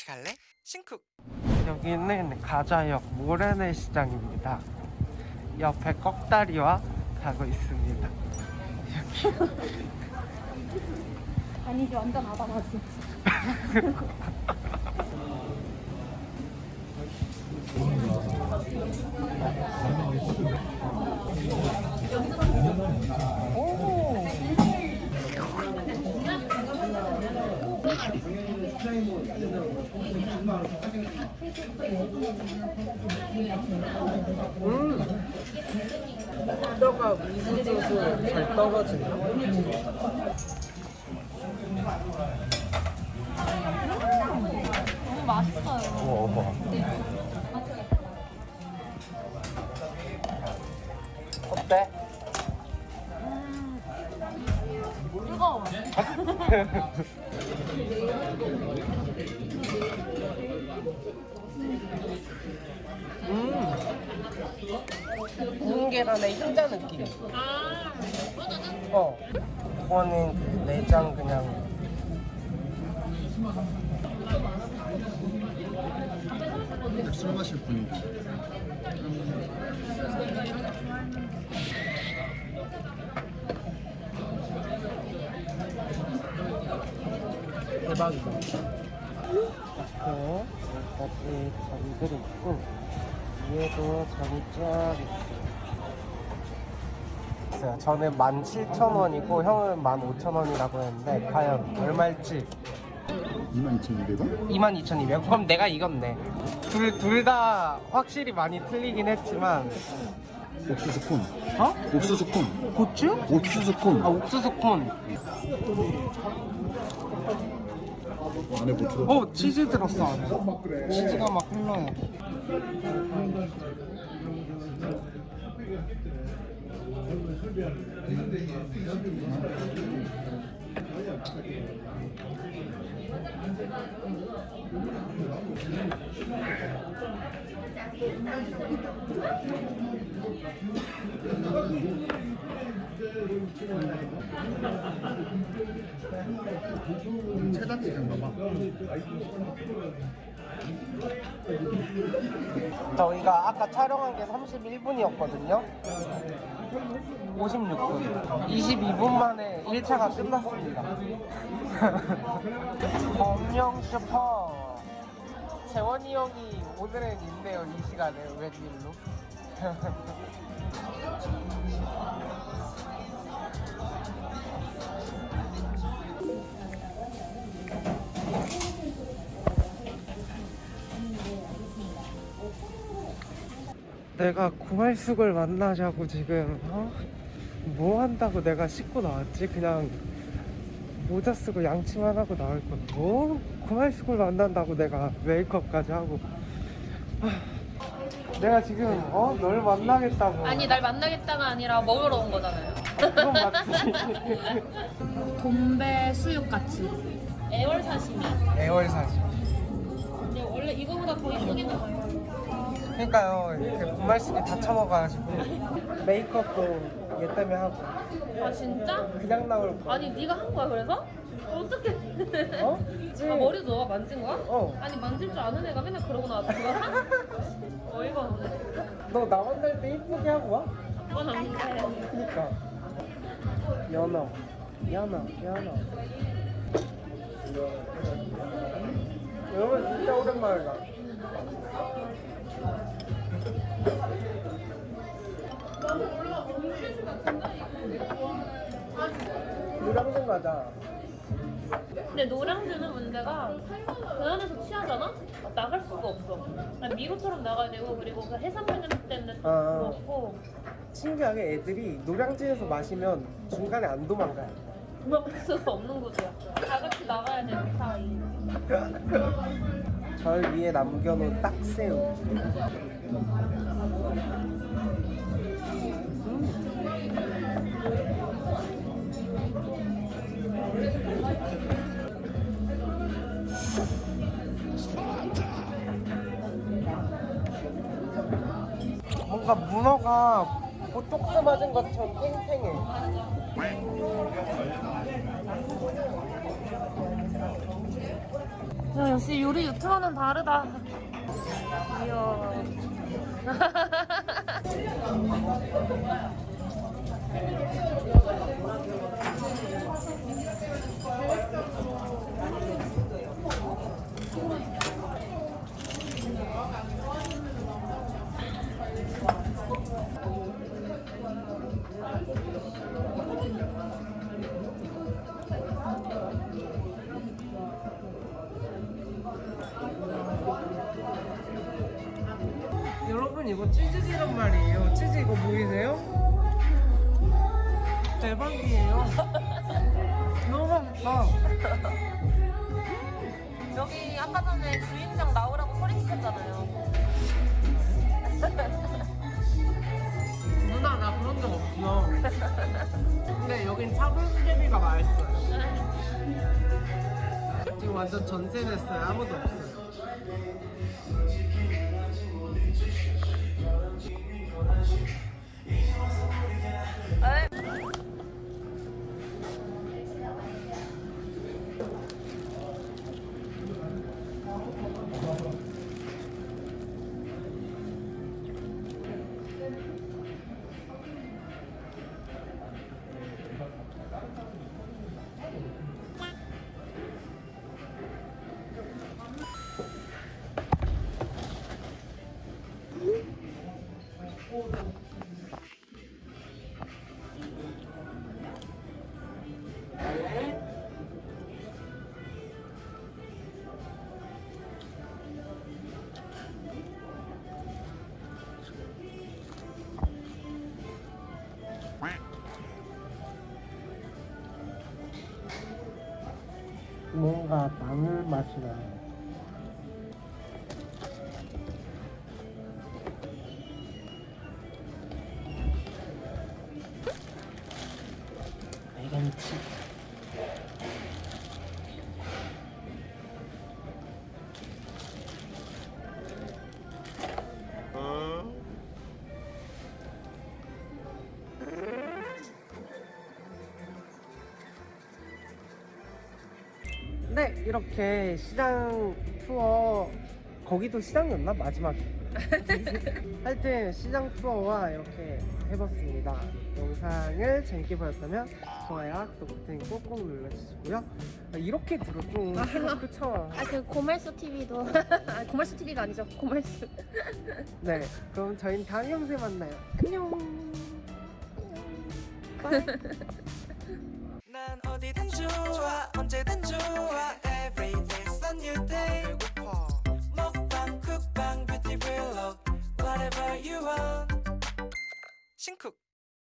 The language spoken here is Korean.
같이 갈래? 신쿡 여기는 가자역 모래내 시장입니다. 옆에 꺽다리와 가고 있습니다. 아니지 완전 아바마지 뼈가 우수수수 잘 떨어진다. 너무 맛있어요 우와, 어머. 어때? 뜨거워 음. 계란의 흰자 느낌. 아 어. 이거는 그 내장 그냥. 술 마실 분위 대박이다. 이렇게 여기까지 전들이 있고 위에도 전이 쫙 있어요. 저는 17,000원이고 형은 15,000원이라고 했는데 과연 얼마일지 22,200원? 22,200원? 그럼 내가 이겼네. 둘둘다 확실히 많이 틀리긴 했지만 옥수수 콘 어? 옥수수 콘 고추? 옥수수 콘 아 옥수수 콘. 안에 뭐 들어? 어 치즈 들었어. 치즈가 막 흘러요. 체다찌개인가 봐 저희가 아까 촬영한 게 31분이었거든요. 56분. 22분 만에 1차가 끝났습니다. 범용 슈퍼. 재원이 형이 오늘은 있네요, 이 시간에. 웬일로? 내가 구할숙을 만나자고 지금 어? 뭐 한다고 내가 씻고 나왔지? 그냥 모자 쓰고 양치만 하고 나올 거. 뭐 구할숙을 만난다고 내가 메이크업까지 하고. 아, 내가 지금 어? 널 만나겠다고. 아니 날 만나겠다가 아니라 먹으러 온 거잖아요 그건 맞지. 돈배 수육같이 애월 사시미 애월사지. 근데 원래 이거보다 더 이쁘긴 해요 그러니까요. 이렇게 구말숙이 다 처먹어가지고 메이크업도 얘 때문에 하고 아 진짜? 그냥 나올 거. 아니 네가 한 거야 그래서? 어떻게? 어? 아 머리도 너가 만진 거야? 어. 아니 만질 줄 아는 애가 맨날 그러고 나왔다 그거 사? 어이가 없네 너나 만날 때 이쁘게 하고 와? 그건 아닌데 그니까 연어 연어 연어 여러분 진짜 오랜만이다 노량진 가자 근데 노량진은 문제가 그 안에서 취하잖아? 나갈 수가 없어. 아니, 미로처럼 나가야 되고 그리고 그 해산물 냄새 때문에 또 아. 그렇고. 신기하게 애들이 노량진에서 마시면 중간에 안 도망가요. 도망갈 수가 없는 곳이야. 다 같이 나가야 되는 사이 절 위에 남겨놓은 딱새우. 뭔가 문어가 보톡스 맞은 것처럼 탱탱해 야, 역시 요리 유튜버는 다르다. 여러 이거 치즈기란 말이에요. 치즈 이거 보이세요? 대박이에요. 너무 맛있다. 여기 아까 전에 주인장 나오라고 소리 치셨잖아요. 누나 나 그런 적 없어. 근데 여긴 차돌수제비가 맛있어요. 지금 완전 전세됐어요. 아무도 없어요. 最炫是一条龙。 뭔가 마늘 맛이 나요. 빨간치. 네, 이렇게 시장 투어 거기도 시장이었나 마지막에 하여튼 시장 투어와 이렇게 해봤습니다. 영상을 재밌게 보셨다면 좋아요, 구독 버튼 꼭꼭 눌러주시고요. 아, 이렇게 들어 좀 그쵸? 아, 그 고말수 TV도. 아, 고말수 TV가 아니죠. 고말수. 네, 그럼 저희는 다음 영상에 만나요. 안녕. 난 어디든 좋아 언제든